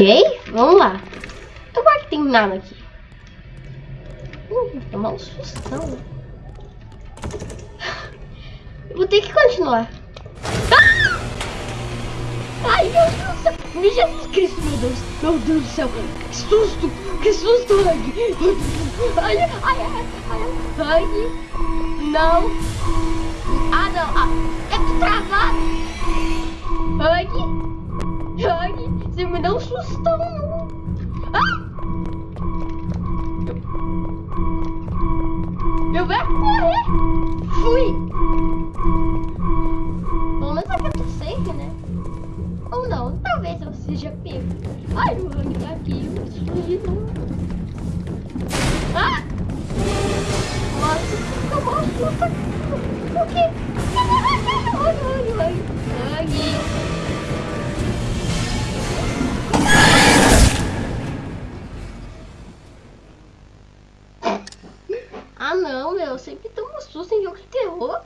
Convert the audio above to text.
Ok, vamos lá. Tomara que tem nada aqui. Hum, tomar um. Eu vou ter que continuar. Ah! Ai, meu Deus do céu. Jesus Cristo, meu Deus. Meu Deus do céu. Que susto. Que susto. Ai, ai, ai, ai. Hug. Não. Ah, não. Ah, tô travado. Me dá um sustão. Ah! Eu vou correr. Fui. Pelo menos tô safe, né? Ou não, talvez eu seja pego. Ai, o Rami tá aqui, eu preciso de novo. Ah! Nossa, eu gosto. O quê? Ah não, meu, eu sempre tomo susto em jogo de terror.